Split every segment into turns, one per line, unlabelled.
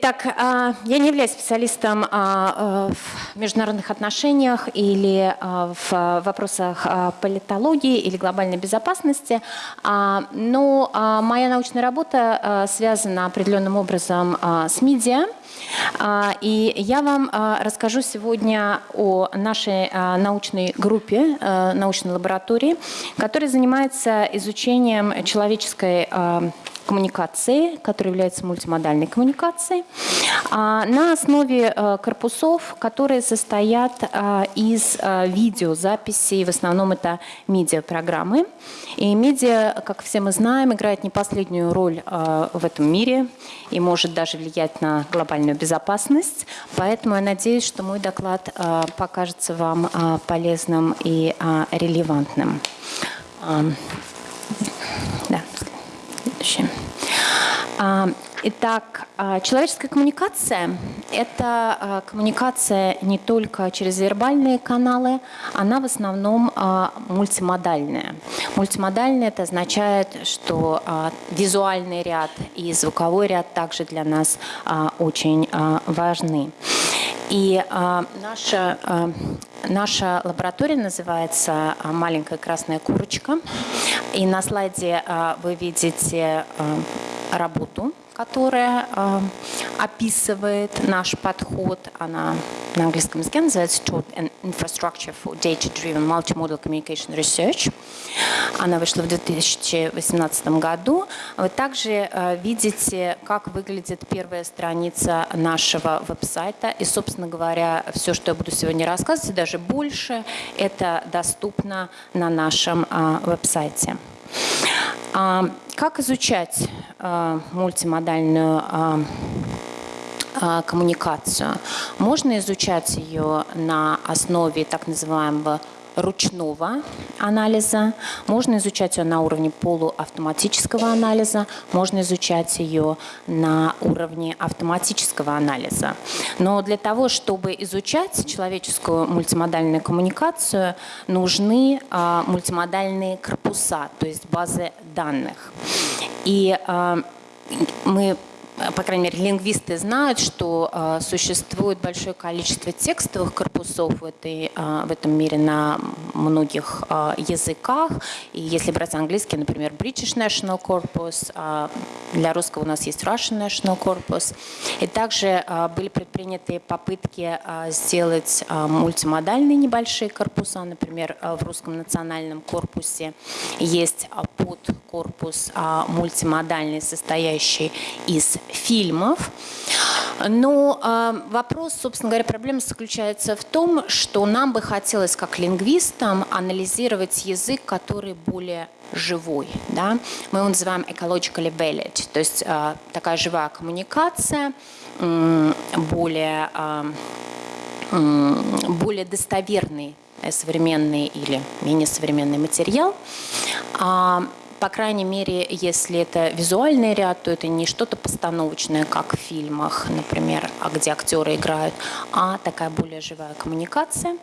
Итак, а, я не являюсь специалистом а, в международных отношениях или а, в вопросах политологии или глобальной безопасности, но моя научная работа связана определенным образом с медиа, и я вам расскажу сегодня о нашей научной группе, научной лаборатории, которая занимается изучением человеческой коммуникации, которая является мультимодальной коммуникацией, а, на основе э, корпусов, которые состоят э, из э, видеозаписей, в основном это медиапрограммы. И медиа, как все мы знаем, играет не последнюю роль в этом мире и может даже влиять на глобальную безопасность. Поэтому я надеюсь, что мой доклад покажется вам полезным и релевантным. Да, следующее. А, итак, а, человеческая коммуникация – это а, коммуникация не только через вербальные каналы, она в основном мультимодальная. Мультимодальная – это означает, что визуальный ряд и звуковой ряд также для нас очень важны. И наша, наша лаборатория называется «Маленькая красная курочка». И на слайде вы видите работу, которая э, описывает наш подход. Она на английском языке называется and Infrastructure for Data-Driven Multimodal Communication Research. Она вышла в 2018 году. Вы также э, видите, как выглядит первая страница нашего веб-сайта. И, собственно говоря, все, что я буду сегодня рассказывать, даже больше, это доступно на нашем э, веб-сайте. А, как изучать а, мультимодальную а, коммуникацию? Можно изучать ее на основе так называемого ручного анализа, можно изучать ее на уровне полуавтоматического анализа, можно изучать ее на уровне автоматического анализа. Но для того, чтобы изучать человеческую мультимодальную коммуникацию, нужны а, мультимодальные корпуса, то есть базы данных. И а, мы по крайней мере, лингвисты знают, что э, существует большое количество текстовых корпусов в, этой, э, в этом мире на многих э, языках. И если брать английский, например, British National Corpus, э, для русского у нас есть Russian National Corpus. И также э, были предприняты попытки э, сделать э, мультимодальные небольшие корпуса. Например, э, в русском национальном корпусе есть подкорпус э, мультимодальный, состоящий из фильмов. Но э, вопрос, собственно говоря, проблема заключается в том, что нам бы хотелось, как лингвистам, анализировать язык, который более живой. Да? Мы его называем ecologically valid, то есть э, такая живая коммуникация, э, более, э, более достоверный современный или менее современный материал. По крайней мере, если это визуальный ряд, то это не что-то постановочное, как в фильмах, например, а где актеры играют, а такая более живая коммуникация.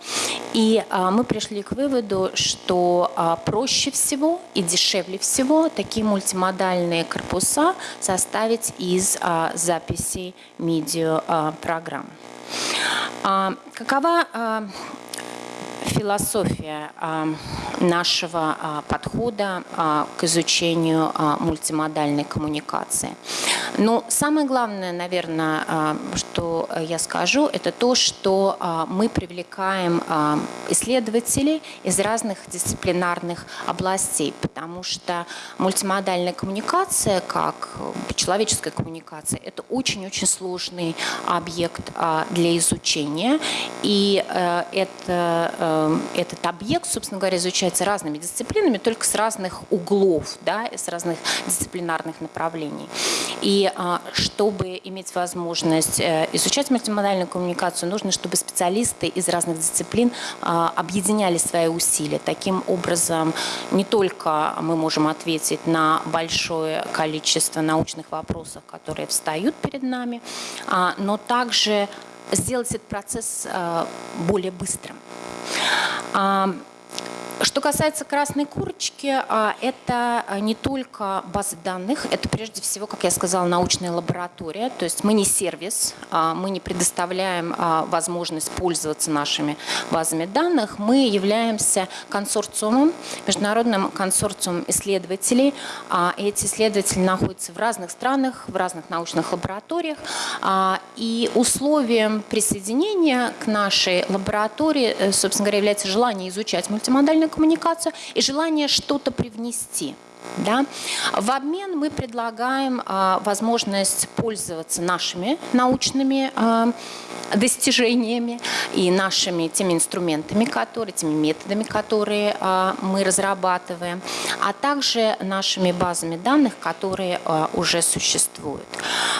И а, мы пришли к выводу, что а, проще всего и дешевле всего такие мультимодальные корпуса составить из а, записей медиапрограмм. Какова философия нашего а, подхода а, к изучению мультимодальной коммуникации. Но самое главное, наверное, что я скажу, это то, что мы привлекаем исследователей из разных дисциплинарных областей, потому что мультимодальная коммуникация, как человеческая коммуникация, это очень-очень сложный объект для изучения, и э, это э, этот объект, собственно говоря, изучается разными дисциплинами, только с разных углов, да, с разных дисциплинарных направлений. И а, чтобы иметь возможность э, изучать мультимодальную коммуникацию, нужно, чтобы специалисты из разных дисциплин а, объединяли свои усилия. Таким образом, не только мы можем ответить на большое количество научных вопросов, которые встают перед нами, а, но также сделать этот процесс более быстрым. Что касается красной курочки, а, это не только базы данных, это прежде всего, как я сказала, научная лаборатория. То есть мы не сервис, а, мы не предоставляем а, возможность пользоваться нашими базами данных. Мы являемся консорциумом, международным консорциумом исследователей. Эти исследователи находятся в разных странах, в разных научных лабораториях. И условием присоединения к нашей лаборатории, э, собственно говоря, является желание изучать мультимодальную вербальную коммуникацию и желание что-то привнести. Да? В обмен мы предлагаем а, возможность пользоваться нашими научными а, достижениями и нашими теми инструментами, которые, теми методами, которые а, мы разрабатываем, а также нашими базами данных, которые а, уже существуют.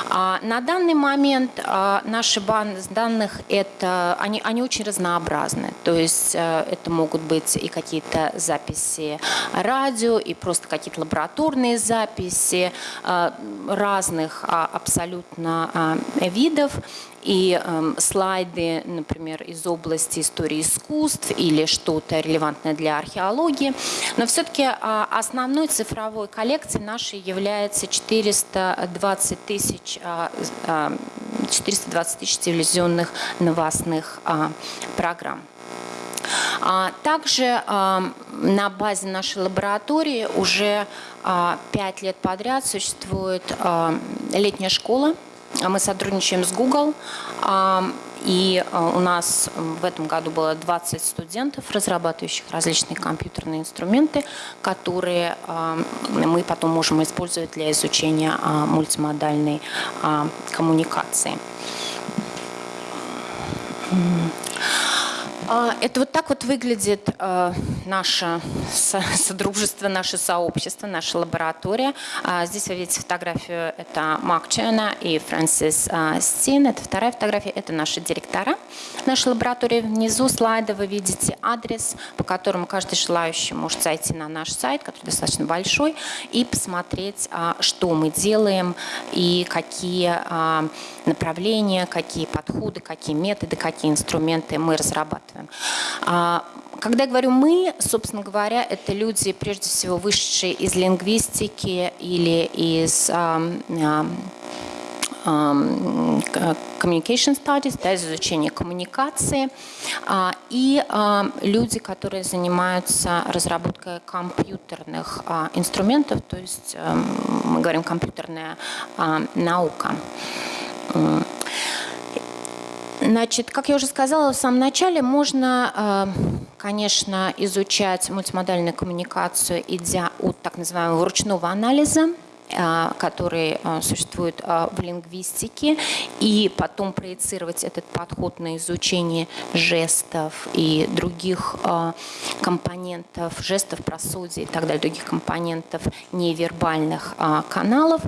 А, на данный момент а, наши базы данных это, они, они очень разнообразны. То есть а, это могут быть и какие-то записи радио, и просто какие-то лабораторные записи а, разных а, абсолютно а, видов и э, слайды, например, из области истории искусств или что-то релевантное для археологии. Но все-таки э, основной цифровой коллекцией нашей является 420 тысяч, э, э, 420 тысяч телевизионных новостных э, программ. Также на базе нашей лаборатории уже пять лет подряд существует летняя школа. А мы сотрудничаем с Google, и а, у нас в этом году было 20 студентов, разрабатывающих различные компьютерные инструменты, которые мы потом можем использовать для изучения а, мультимодальной коммуникации. А, это вот так вот выглядит э, наше содружество, наше сообщество, наша лаборатория. А, здесь вы видите фотографию, это Марк Черна и Фрэнсис а, Стин. Это вторая фотография, это наши директора нашей лаборатории. Внизу слайда вы видите адрес, по которому каждый желающий может зайти на наш сайт, который достаточно большой, и посмотреть, что мы делаем и какие направления, какие подходы, какие методы, какие инструменты мы разрабатываем. А, когда я говорю «мы», собственно говоря, это люди, прежде всего, вышедшие из лингвистики или из communication studies, да, изучение коммуникации, а, и люди, которые занимаются разработкой компьютерных инструментов, то есть мы говорим компьютерная наука. Значит, как я уже сказала в самом начале, можно, э, конечно, изучать мультимодальную коммуникацию, идя от так называемого ручного анализа, которые а, существуют а, в лингвистике, и потом проецировать этот подход на изучение жестов и других компонентов, жестов, просудий и так далее, других компонентов невербальных каналов.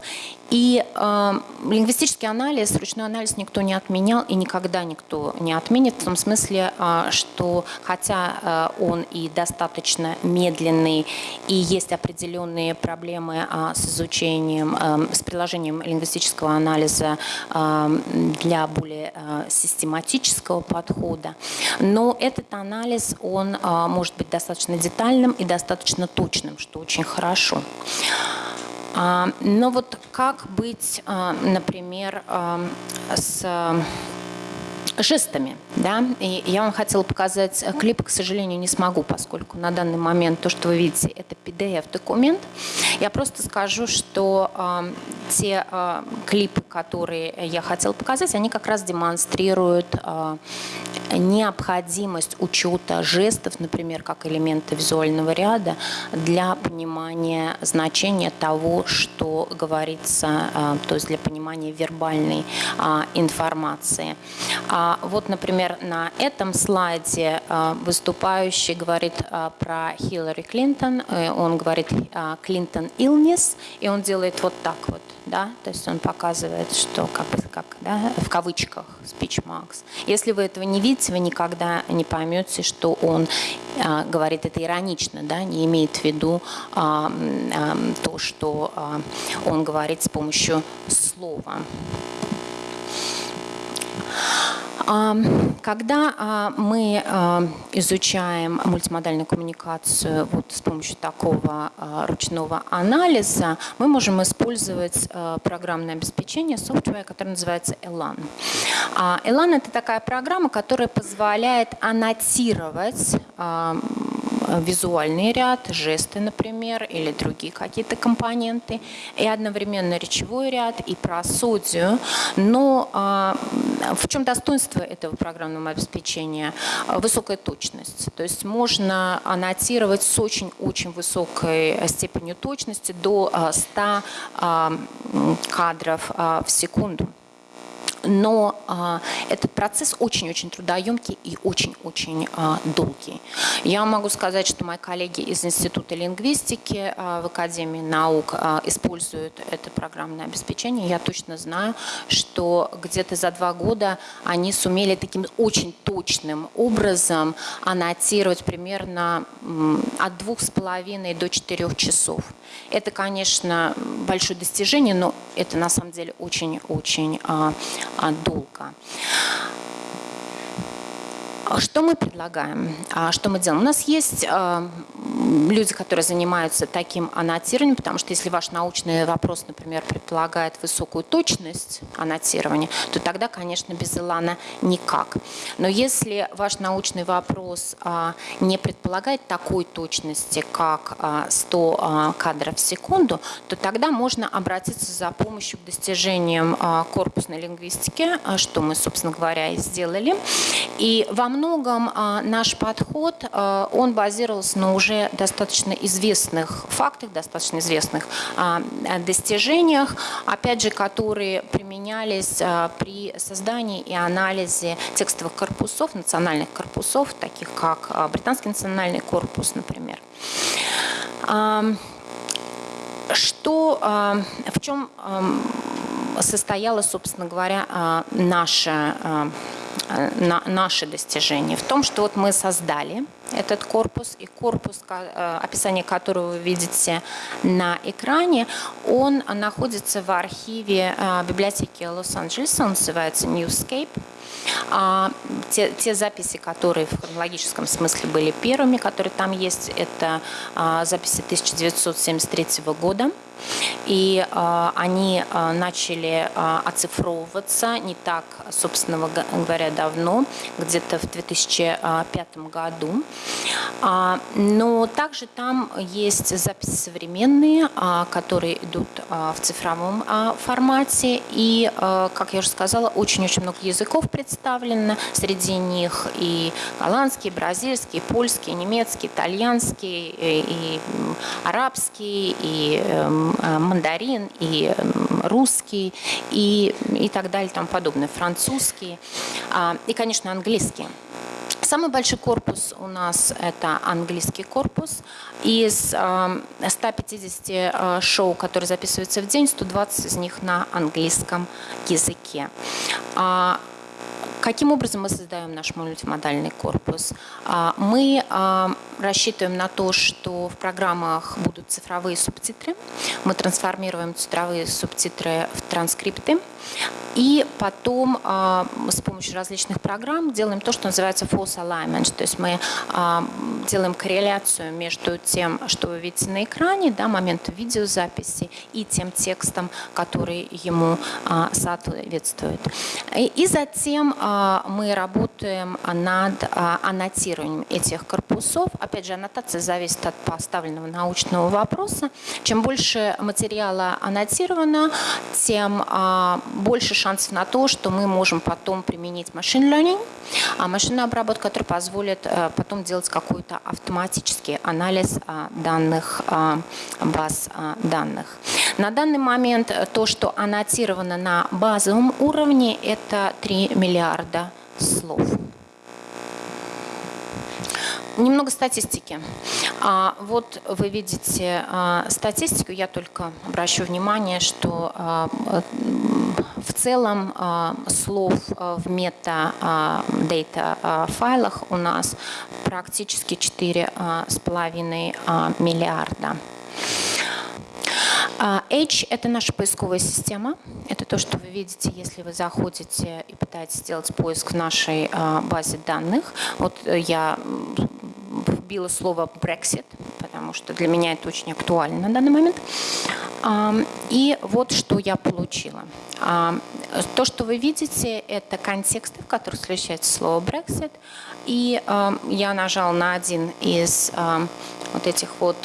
И э, лингвистический анализ, ручной анализ никто не отменял и никогда никто не отменит, в том смысле, э, что хотя э, он и достаточно медленный, и есть определенные проблемы э, с изучением, э, с приложением лингвистического анализа э, для более э, систематического подхода, но этот анализ, он э, может быть достаточно детальным и достаточно точным, что очень хорошо. А, но вот как быть, а, например, а, с жестами. Да? И я вам хотела показать клип, к сожалению, не смогу, поскольку на данный момент то, что вы видите, это PDF-документ. Я просто скажу, что э, те э, клипы, которые я хотела показать, они как раз демонстрируют э, необходимость учета жестов, например, как элемента визуального ряда, для понимания значения того, что говорится, э, то есть для понимания вербальной э, информации. А, вот, например, на этом слайде а, выступающий говорит а, про Хиллари Клинтон, он говорит Клинтон illness, и он делает вот так вот, да, то есть он показывает, что как, как да, в кавычках marks. Если вы этого не видите, вы никогда не поймете, что он говорит это иронично, да, не имеет в виду а, а, то, что а, он говорит с помощью слова. Когда а, мы а, изучаем мультимодальную коммуникацию вот с помощью такого а, ручного анализа, мы можем использовать программное обеспечение, software, которое называется Elan. Elan – это такая программа, которая позволяет аннотировать визуальный ряд, жесты, например, или другие какие-то компоненты, и одновременно речевой ряд, и просудию. Но в чем достоинство этого программного обеспечения? Высокая точность. То есть можно аннотировать с очень-очень высокой степенью точности до 100 кадров в секунду но а, этот процесс очень-очень трудоемкий и очень-очень а, долгий. Я могу сказать, что мои коллеги из Института лингвистики а, в Академии наук используют это программное обеспечение. Я точно знаю, что где-то за два года они сумели таким очень точным образом аннотировать примерно от двух с половиной до четырех часов. Это, конечно, большое достижение, но это на самом деле очень-очень долго. Что мы предлагаем? А что мы делаем? У нас есть э, люди, которые занимаются таким аннотированием, потому что если ваш научный вопрос, например, предполагает высокую точность аннотирования, то тогда, конечно, без Илана никак. Но если ваш научный вопрос э, не предполагает такой точности, как э, 100 кадров в секунду, то тогда можно обратиться за помощью к достижениям корпусной лингвистики, что мы, собственно говоря, и сделали. И вам многом а, наш подход, а, он базировался на уже достаточно известных фактах, достаточно известных а, достижениях, опять же, которые применялись при создании и анализе текстовых корпусов, национальных корпусов, таких как Британский национальный корпус, например. Что, в чем состояло, собственно говоря, наше Э, на наши достижения в том, что вот мы создали этот корпус, и корпус, э, описание которого вы видите на экране, он находится в архиве э, библиотеки Лос-Анджелеса, он называется Newscape. А, те, те записи, которые в хронологическом смысле были первыми, которые там есть, это а, записи 1973 года. И э, они э, начали э, оцифровываться не так, собственно говоря, давно, где-то в 2005 году. А, но также там есть записи современные, а, которые идут а, в цифровом формате. И, как я уже сказала, очень-очень много языков представлено. Среди них и голландский, бразильский, польский, немецкий, итальянский, и, арабский, и эм, мандарин, и русский, и, и так далее, тому подобное, французский, и, конечно, английский. Самый большой корпус у нас – это английский корпус. Из 150 э, шоу, которые записываются в день, 120 из них на английском языке. Каким образом мы создаем наш мультимодальный корпус? А, мы а, рассчитываем на то, что в программах будут цифровые субтитры. Мы трансформируем цифровые субтитры в транскрипты. И потом а, с помощью различных программ делаем то, что называется false alignment. То есть мы делаем корреляцию между тем, что вы видите на экране, да, моментом видеозаписи, и тем текстом, который ему соответствует. И затем мы работаем над аннотированием этих корпусов. Опять же, аннотация зависит от поставленного научного вопроса. Чем больше материала аннотировано, тем больше шансов на то, что мы можем потом применить machine learning, а машинная обработка, которая позволит э, потом делать какой-то автоматический анализ данных баз данных. На данный момент то, что аннотировано на базовом уровне, это 3 миллиарда слов. Немного статистики. А, вот вы видите а, статистику, я только обращу внимание, что а, в целом слов в мета-дейта файлах у нас практически 4,5 миллиарда. А, H – это наша поисковая система. Это то, что вы видите, если вы заходите и пытаетесь сделать поиск в нашей а, базе данных. Вот э, я вбила слово Brexit, потому что для меня это очень актуально на данный момент. И вот что я получила. То, что вы видите, это контексты, в которых встречается слово Brexit. И я нажала на один из вот этих вот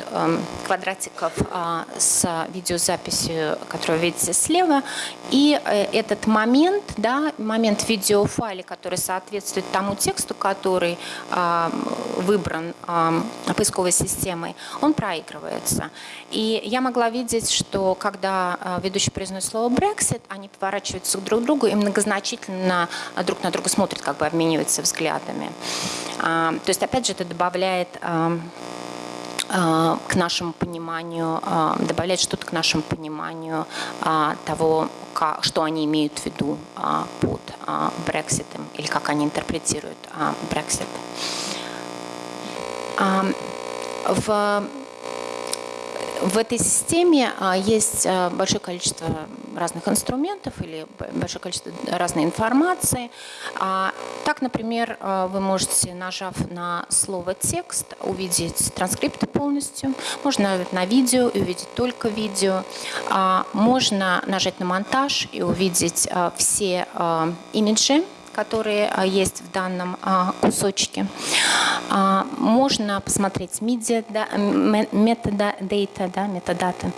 квадратиков э, с видеозаписью, которую вы видите слева. И э, этот момент, да, момент видеофайля, который соответствует тому тексту, который выбран поисковой системой, он проигрывается. И я могла видеть, что когда э, ведущий произносит слово Brexit, они поворачиваются друг к другу и многозначительно друг на друга смотрят, как бы обмениваются взглядами. Э, то есть, опять же, это добавляет а, к нашему пониманию, а, добавлять что-то к нашему пониманию а, того, что они имеют в виду под Брекситом или как они интерпретируют Брексит. В в этой системе а, есть а, большое количество разных инструментов или большое количество разной информации. А, так, например, вы можете, нажав на слово «текст», увидеть транскрипты полностью. Можно на видео и увидеть только видео. Можно нажать на монтаж и увидеть все имиджи, которые а, есть в данном а, кусочке. А, можно посмотреть media, метода, data, да, метадаты.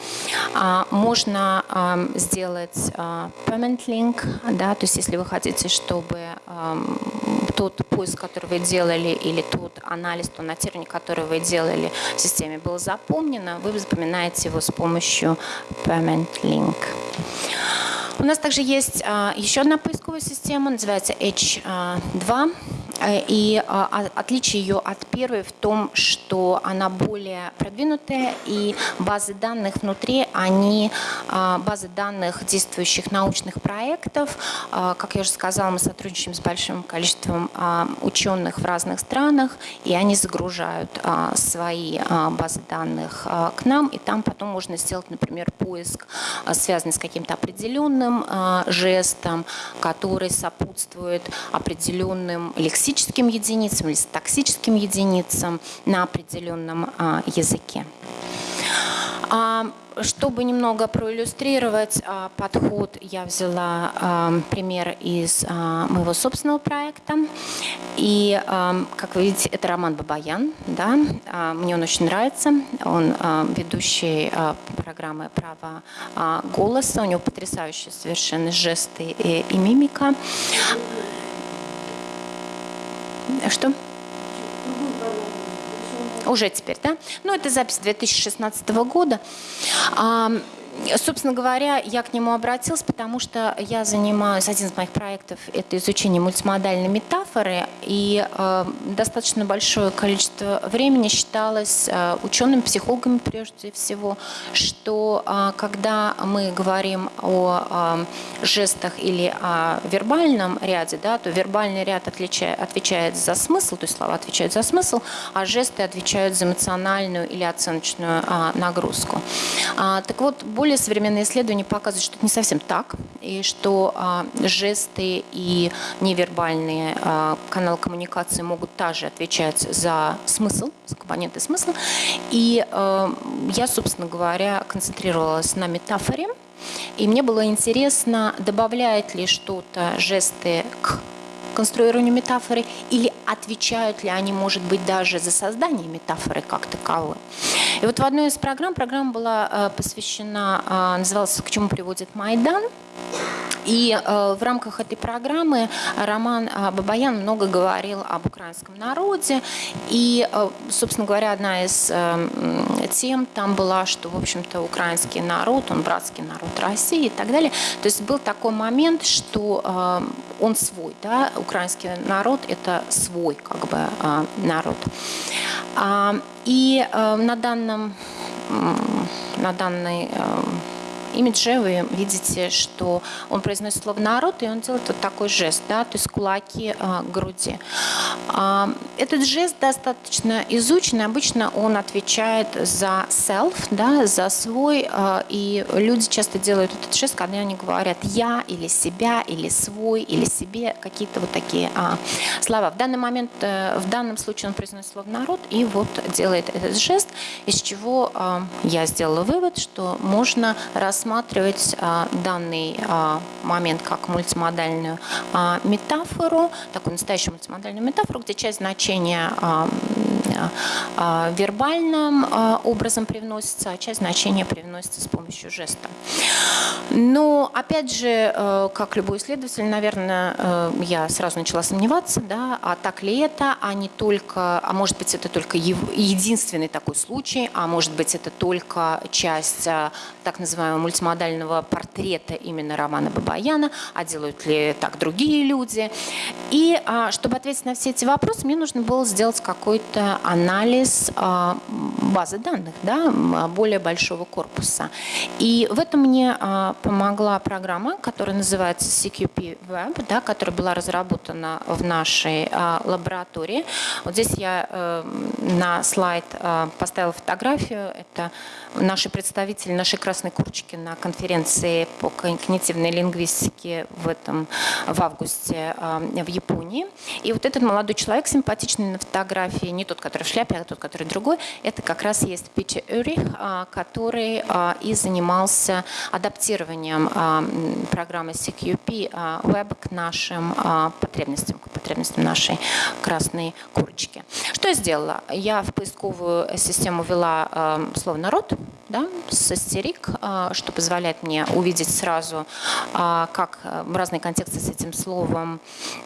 Можно сделать permanent link, да, то есть если вы хотите, чтобы тот поиск, который вы делали, или тот анализ, то нотирование, которое вы делали в системе, было запомнено, вы запоминаете его с помощью permanent link. У нас также есть а, еще одна поисковая система, называется H2. Э, и а, отличие ее от первой в том, что она более продвинутая, и базы данных внутри, они а, базы данных действующих научных проектов. Как я уже сказала, мы сотрудничаем с большим количеством ученых в разных странах, и они загружают свои базы данных к нам, и там потом можно сделать, например, поиск, связанный с каким-то определенным жестом, который сопутствует определенным лексическим лексическим единицам или токсическим единицам на определенном а, языке. А, чтобы немного проиллюстрировать а, подход, я взяла а, пример из а, моего собственного проекта. И, а, как вы видите, это Роман Бабаян. Да? А, мне он очень нравится. Он а, ведущий а, программы «Право а, голоса». У него потрясающие совершенно жесты и, и мимика. Что? Уже теперь, да? Ну, это запись 2016 года. Собственно говоря, я к нему обратилась, потому что я занимаюсь, один из моих проектов – это изучение мультимодальной метафоры, и э, достаточно большое количество времени считалось э, учеными, психологами прежде всего, что э, когда мы говорим о э, жестах или о вербальном ряде, да, то вербальный ряд отличает, отвечает за смысл, то есть слова отвечают за смысл, а жесты отвечают за эмоциональную или оценочную э, нагрузку. А, так вот, более современные исследования показывают, что это не совсем так, и что а, жесты и невербальные а, каналы коммуникации могут также отвечать за смысл, за компоненты смысла. И а, я, собственно говоря, концентрировалась на метафоре, и мне было интересно, добавляет ли что-то жесты к конструированию метафоры или отвечают ли они, может быть, даже за создание метафоры как таковой. И вот в одной из программ, программа была э, посвящена, э, называлась «К чему приводит Майдан?», и э, в рамках этой программы Роман э, Бабаян много говорил об украинском народе. И, э, собственно говоря, одна из тем там была, что, в общем-то, украинский народ, он братский народ России и так далее. То есть был такой момент, что он свой, да, украинский народ – это свой как бы народ. А, и на данном, на данной э, имидже вы видите, что он произносит слово «народ», и он делает вот такой жест, да, то есть кулаки а, к груди. А, этот жест достаточно изучен, обычно он отвечает за self, да, за свой, а, и люди часто делают этот жест, когда они говорят «я» или «себя», или «свой», или «себе», какие-то вот такие а, слова. В данный момент, а, в данном случае он произносит слово «народ» и вот делает этот жест, из чего а, я сделала вывод, что можно рассматривать а, данный а, момент как мультимодальную а, метафору, такую настоящую мультимодальную метафору, где часть значения вербальным а, образом привносится, а часть значения привносится с помощью жеста. Но, опять же, э, как любой исследователь, наверное, э, я сразу начала сомневаться, да, а так ли это, а не только, а может быть, это только единственный такой случай, а может быть, это только часть э, так называемого мультимодального портрета именно Романа Бабаяна, а делают ли так другие люди. И чтобы ответить на все эти вопросы, мне нужно было сделать какой-то анализ базы данных, да, более большого корпуса. И в этом мне помогла программа, которая называется CQP Web, да, которая была разработана в нашей а, лаборатории. Вот здесь я э, на слайд поставила фотографию. Это наши представители нашей красной курочки на конференции по когнитивной лингвистике в, этом, в августе в Японии. И вот этот молодой человек, симпатичный на фотографии, не тот, который в шляпе, а тот, который другой, это как раз есть Питер Юрих, э, который э, и занимался адаптированием а, программы CQP а, Web к нашим а, потребностям, к потребностям нашей красной курочки. Что я сделала? Я в поисковую систему ввела слово «народ», да, с истерик, что позволяет мне увидеть сразу, как разные контексты с этим словом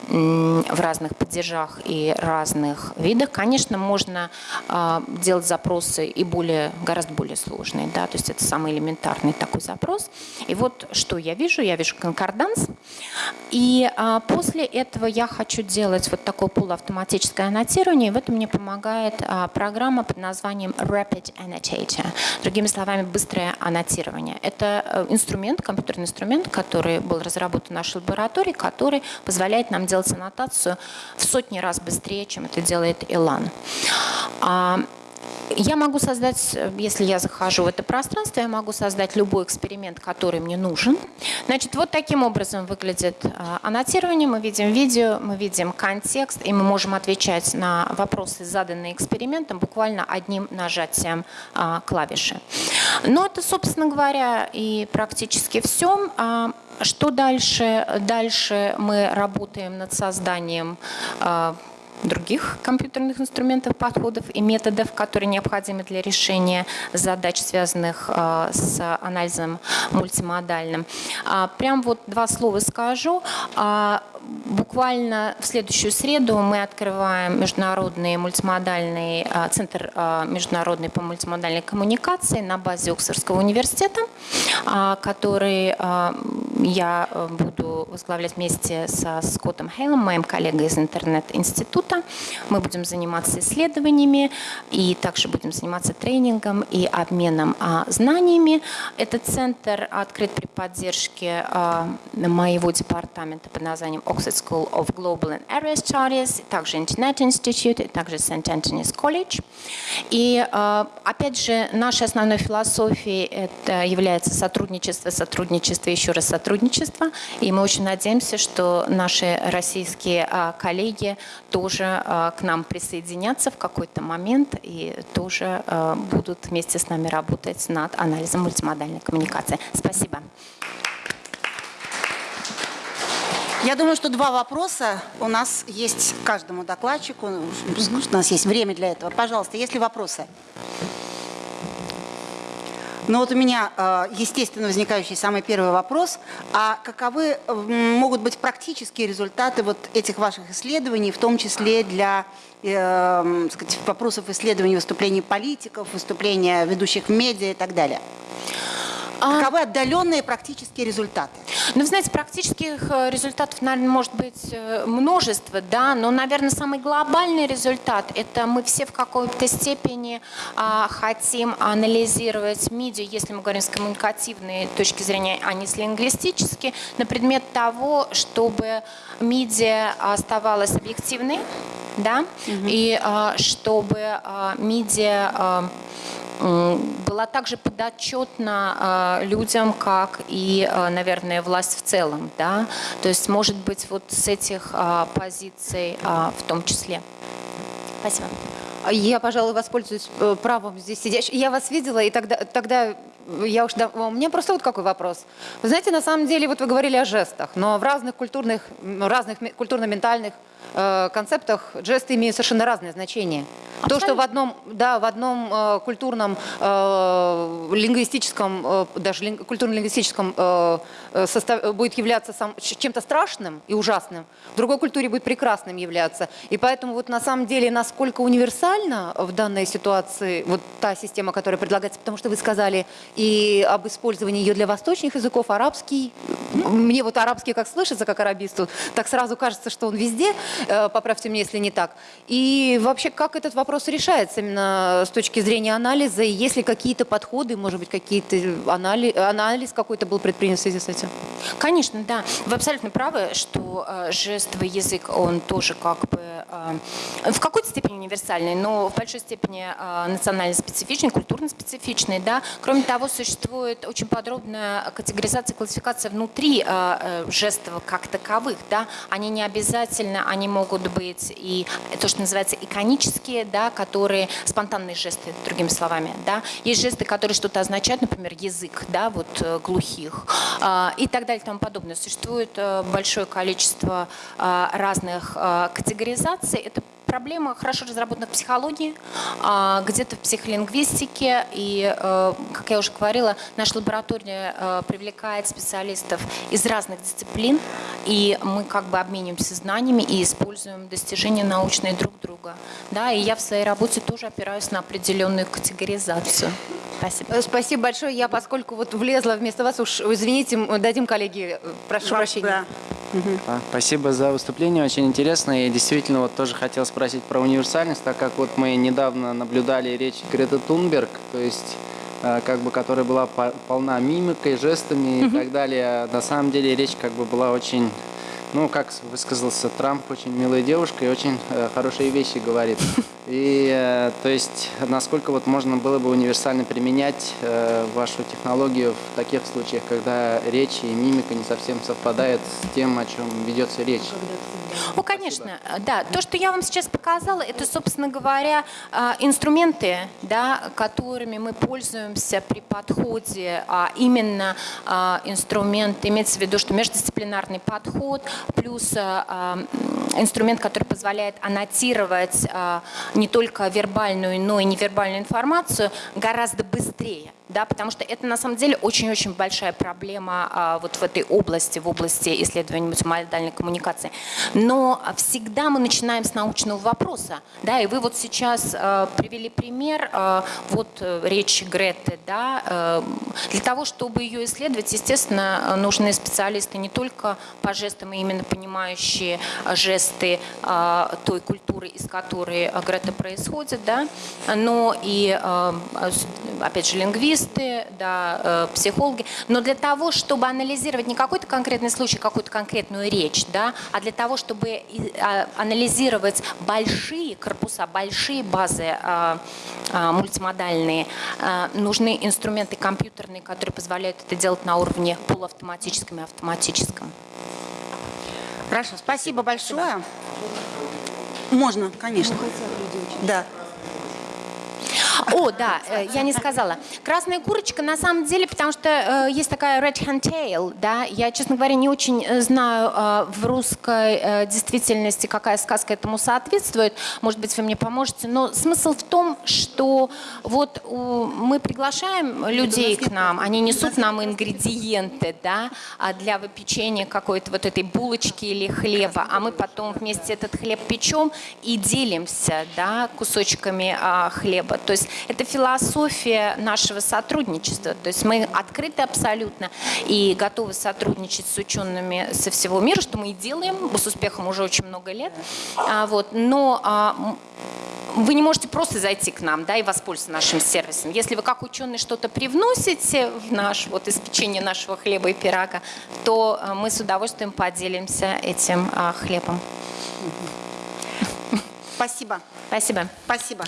в разных падежах и разных видах. Конечно, можно делать запросы и более, гораздо более сложные, да, то есть это самый элементарный такой запрос. И вот что я вижу, я вижу конкорданс. И а, после этого я хочу делать вот такое полуавтоматическое аннотирование. И в этом мне помогает а, программа под названием Rapid Annotator. Другими словами, быстрое аннотирование. Это а, инструмент, компьютерный инструмент, который был разработан в нашей лаборатории, который позволяет нам делать аннотацию в сотни раз быстрее, чем это делает Elan. Я могу создать, если я захожу в это пространство, я могу создать любой эксперимент, который мне нужен. Значит, вот таким образом выглядит а, аннотирование. Мы видим видео, мы видим контекст, и мы можем отвечать на вопросы, заданные экспериментом, буквально одним нажатием а, клавиши. Но это, собственно говоря, и практически все. А, что дальше? Дальше мы работаем над созданием других компьютерных инструментов, подходов и методов, которые необходимы для решения задач, связанных а, с анализом мультимодальным. А, прям вот два слова скажу. А, буквально в следующую среду мы открываем международный мультимодальный центр международной по мультимодальной коммуникации на базе Оксфордского университета, который я э, буду возглавлять вместе со Скоттом Хейлом, моим коллегой из интернет-института. Мы будем заниматься исследованиями и также будем заниматься тренингом и обменом а, знаниями. Этот центр открыт при поддержке а, моего департамента под названием Oxford School of Global and Area Studies, также Internet Institute, также St. Anthony's College. И а, опять же, нашей основной философией это является сотрудничество, сотрудничество, еще раз сотрудничество. И мы очень надеемся, что наши российские коллеги тоже а, к нам присоединятся в какой-то момент и тоже а, будут вместе с нами работать над анализом мультимодальной коммуникации. Спасибо.
Я думаю, что два вопроса у нас есть каждому докладчику. У нас есть время для этого. Пожалуйста, есть ли вопросы? Но вот у меня, э, естественно, возникающий самый первый вопрос. А каковы могут быть практические результаты вот этих ваших исследований, в том числе для э, сказать, вопросов исследований выступлений политиков, выступления ведущих в медиа и так далее?
А-
Каковы отдаленные практические результаты?
Ну, вы знаете, практических э, результатов, наверное, может быть э, множество, да, но, наверное, самый глобальный результат – это мы все в какой-то степени а, хотим анализировать медиа, если мы говорим с коммуникативной точки зрения, а не с лингвистической, на предмет того, чтобы медиа оставалась объективной, да, и а, чтобы а, медиа а, была также подотчетна а, людям, как и, а, наверное, власть в целом, да, то есть, может быть, вот с этих позиций в том числе. Спасибо.
Я, пожалуй, воспользуюсь э, правом здесь сидящей. Я вас видела, и тогда, тогда я уж... дав- У меня просто вот какой вопрос. Вы знаете, на самом деле, вот вы говорили о жестах, но в разных культурных, разных культурно-ментальных э, концептах жесты имеют совершенно разное значение. То, что в одном, да, в одном э, культурном, э, лингвистическом, э, даже лин- культурно-лингвистическом э, э, состав- будет являться сам, чем-то страшным и ужасным, в другой культуре будет прекрасным являться. И поэтому вот на самом деле, насколько универсальна в данной ситуации вот та система, которая предлагается, потому что вы сказали и об использовании ее для восточных языков, арабский, мне вот арабский как слышится, как арабисту, так сразу кажется, что он везде, Э, поправьте меня, если не так. И вообще, как этот вопрос решается именно с точки зрения анализа, есть ли какие-то подходы, может быть, какие-то анализ, анализ какой-то был предпринят в связи с этим?
Конечно, да. Вы абсолютно правы, что э, жестовый язык, он тоже как бы э, в какой-то степени универсальный, но в большой степени э, национально специфичный, культурно специфичный. Да? Кроме того, существует очень подробная категоризация, классификация внутри э, э, жестов как таковых. Да? Они не обязательно, они могут быть и то, что называется иконические, да, которые спонтанные жесты, другими словами. Да? Есть жесты, которые что-то означают, например, язык да, вот, э, глухих а, и так далее и тому подобное. Существует э, большое количество а, разных а, категоризаций. Это проблема хорошо разработана в психологии, а, где-то в психолингвистике. И, э, как я уже говорила, наша лаборатория э, привлекает специалистов из разных дисциплин, и мы как бы обмениваемся знаниями и используем достижения научные друг друга. Да, и я в своей работе тоже опираюсь на определенную категоризацию. Спасибо.
Э, Спасибо большое. Я, поскольку вот влезла вместо вас, уж извините, дадим коллеге, прошу прощения.
Да.
А, Спасибо за выступление, очень интересно. И действительно, вот тоже хотел спросить про универсальность, так как вот мы недавно наблюдали речь Греты Тунберг, то есть а, как бы, которая была по- полна мимикой, жестами и так далее. На самом деле речь как бы была очень, ну, как высказался Трамп, очень милая девушка и очень э, хорошие вещи говорит. И э, то есть, насколько вот можно было бы универсально применять э, вашу технологию в таких случаях, когда речь и мимика не совсем совпадают с тем, о чем ведется речь.
Ну, конечно, да. То, что я вам сейчас показала, это, собственно говоря, а, инструменты, да, которыми мы пользуемся при подходе, а именно а, инструмент, имеется в виду, что междисциплинарный подход, плюс а, м, инструмент, который позволяет аннотировать а, не только вербальную, но и невербальную информацию гораздо быстрее. Да, потому что это на самом деле очень-очень большая проблема а, вот в этой области, в области исследования мультимодальной коммуникации. Но всегда мы начинаем с научного вопроса. Да, и вы вот сейчас а, привели пример, а, вот э, речь Греты. Да, э, для того, чтобы ее исследовать, естественно, нужны специалисты не только по жестам, и именно понимающие а, жесты а, той культуры, из которой а, Грета происходит, да, но и, а, а, опять же, лингвисты, да, э, психологи. Но для того, чтобы анализировать не какой-то конкретный случай, какую-то конкретную речь, да, а для того, чтобы а, анализировать большие корпуса, большие базы а, а, мультимодальные, нужны инструменты компьютерные, которые позволяют это делать на уровне полуавтоматическом и автоматическом.
Хорошо, спасибо большое. Можно, конечно. Да.
О, да, э, я не сказала. Красная курочка на самом деле, потому что э, есть такая red hand tail, да, я, честно говоря, не очень э, знаю в русской действительности, какая сказка этому соответствует. Может быть, вы мне поможете. Но смысл в том, что вот мы приглашаем людей к нам, они несут нам ингредиенты, да, а для выпечения какой-то вот этой булочки или хлеба, а мы потом вместе этот хлеб печем и делимся, да, кусочками а, хлеба. То есть это философия нашего сотрудничества. То есть мы открыты абсолютно и готовы сотрудничать с учеными со всего мира, что мы и делаем с успехом уже очень много лет. А, вот, но а, вы не можете просто зайти к нам да, и воспользоваться нашим сервисом. Если вы как ученый что-то привносите в наш, вот испечение нашего хлеба и пирога, то а, мы с удовольствием поделимся этим а, хлебом.
Спасибо.
Спасибо.
Спасибо.